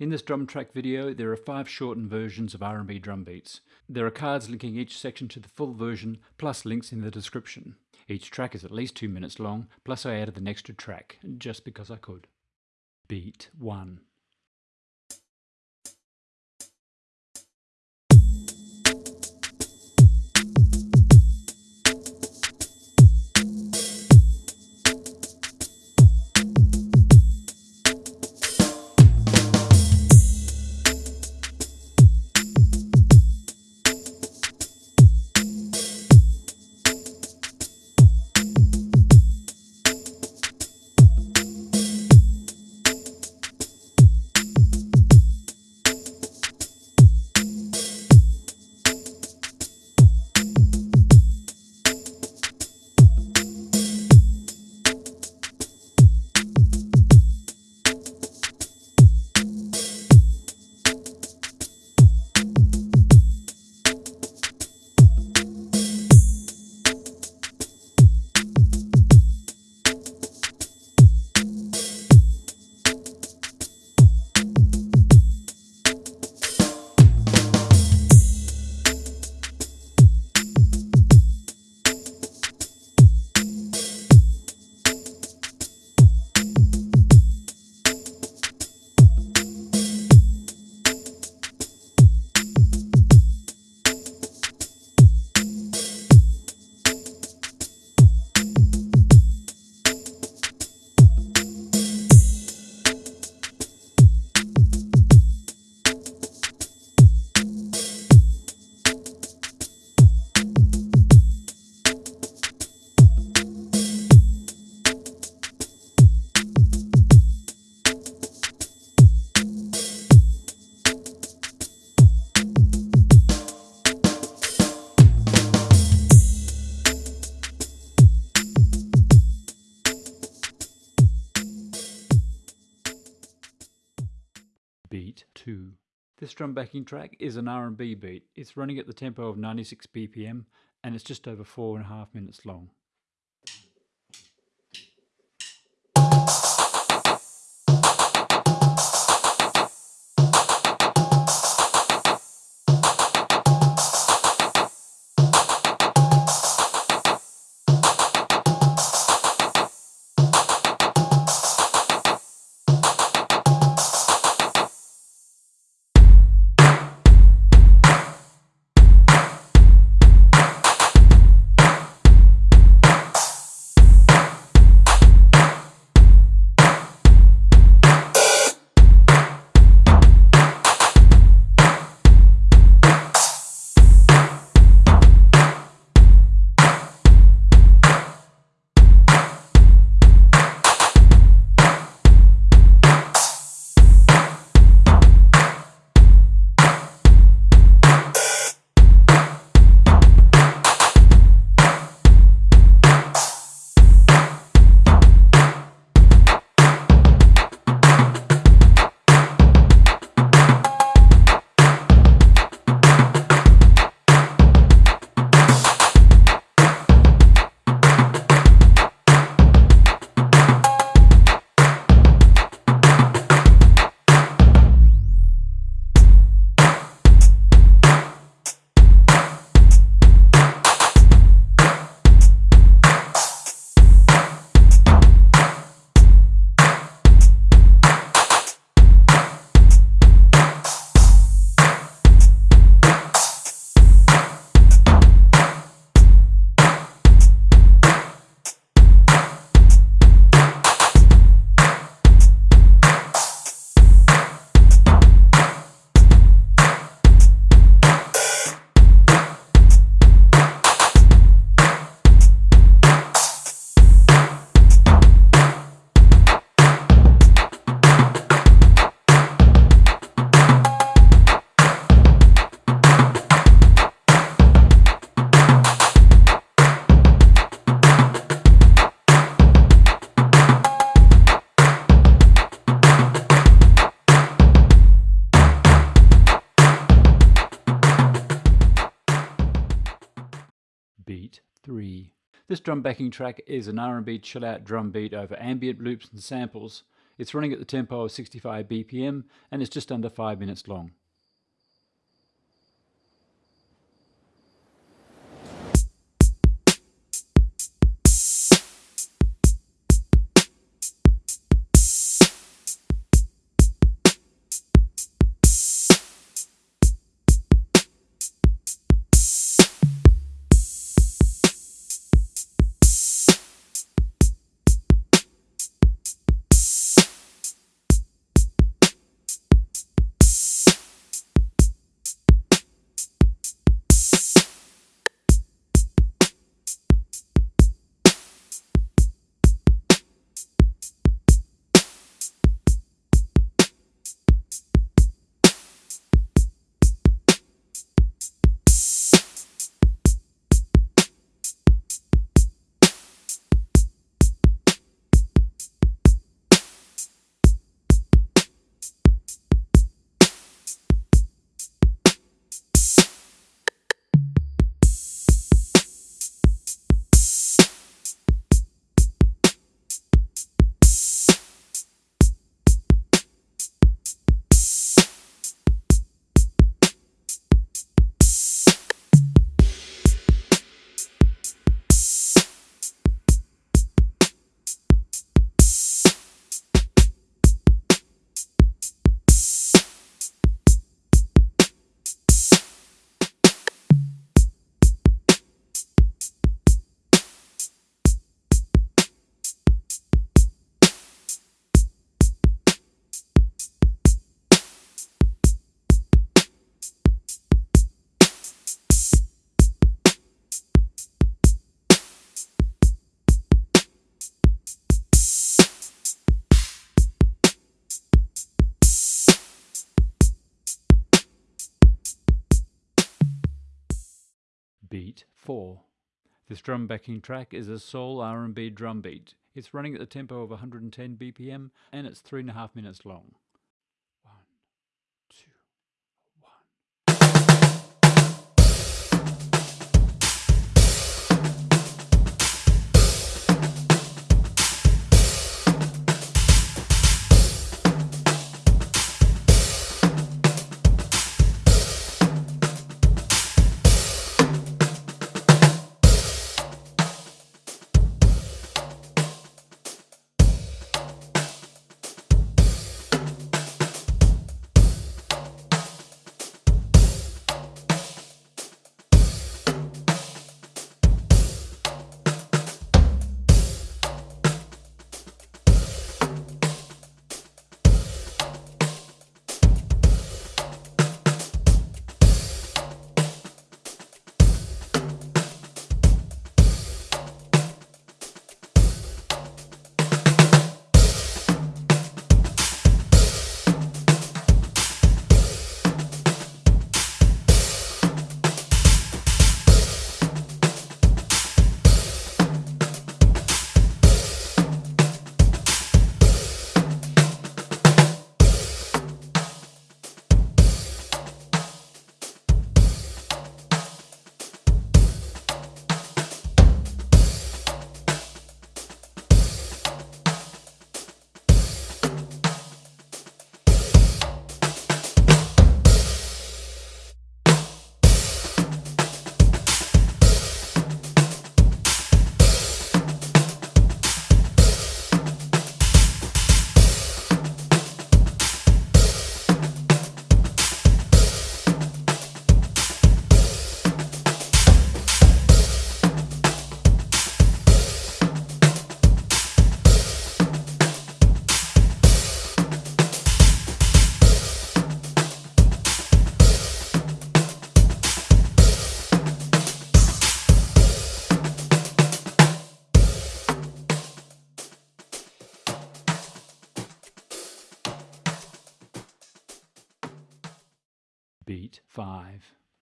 In this drum track video, there are five shortened versions of R&B drum beats. There are cards linking each section to the full version, plus links in the description. Each track is at least two minutes long, plus I added an extra track, just because I could. Beat 1 Backing track is an R&B beat. It's running at the tempo of 96 BPM and it's just over four and a half minutes long. Beat 3. This drum backing track is an R&B chill out drum beat over ambient loops and samples. It's running at the tempo of 65 BPM and it's just under 5 minutes long. 4. This drum backing track is a soul R&B drum beat. It's running at the tempo of 110 BPM and it's three and a half minutes long.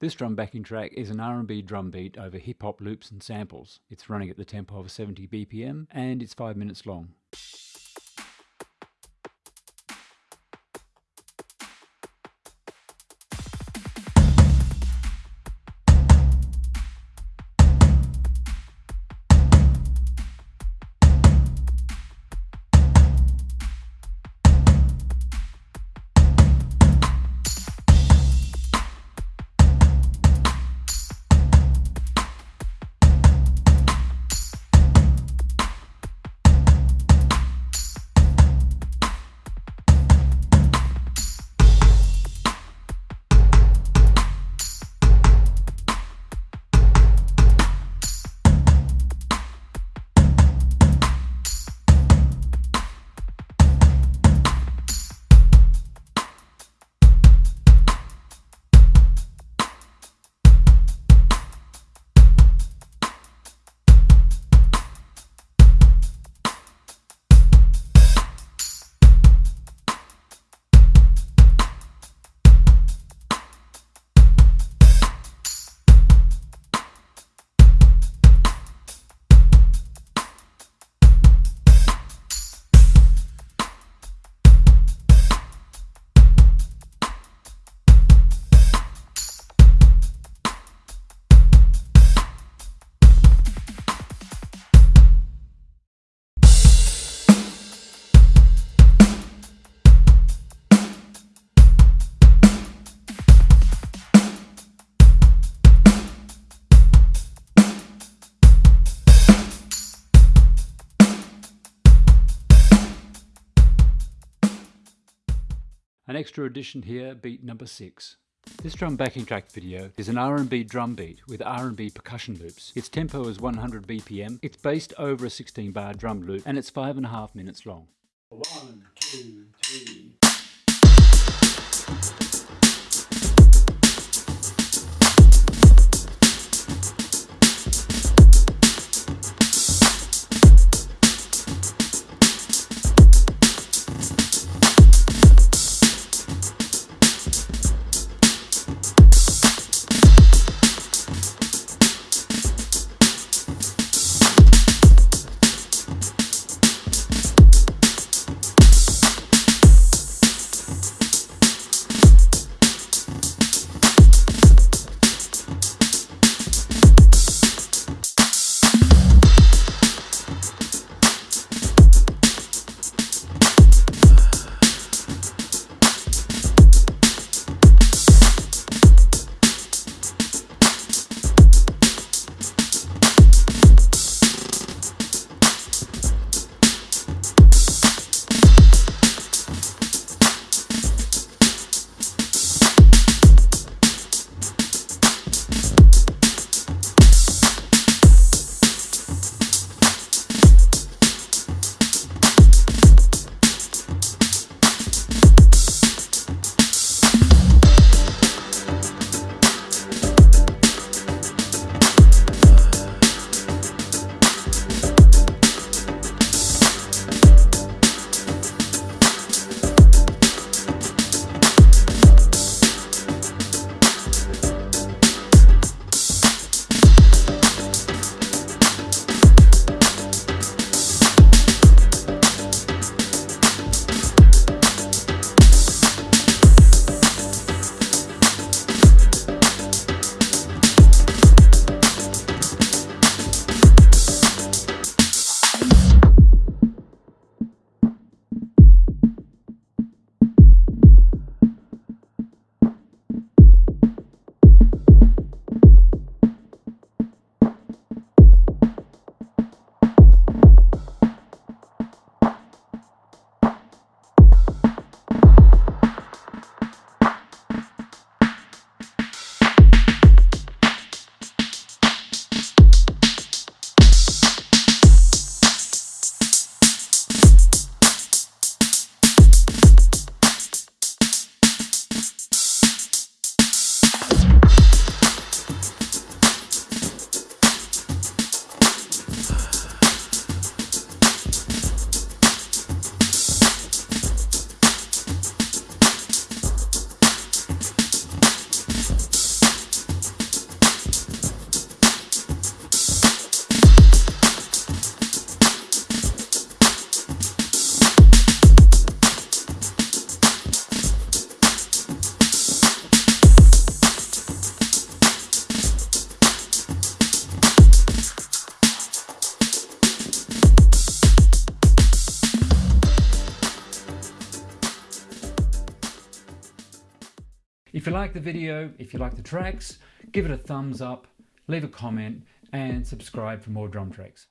This drum backing track is an R&B drum beat over hip hop loops and samples. It's running at the tempo of 70 BPM and it's 5 minutes long. Extra addition here, beat number 6. This drum backing track video is an R&B drum beat with R&B percussion loops. Its tempo is 100 BPM, it's based over a 16 bar drum loop and it's 5.5 minutes long. One, two, three. If you like the video, if you like the tracks, give it a thumbs up, leave a comment and subscribe for more drum tracks.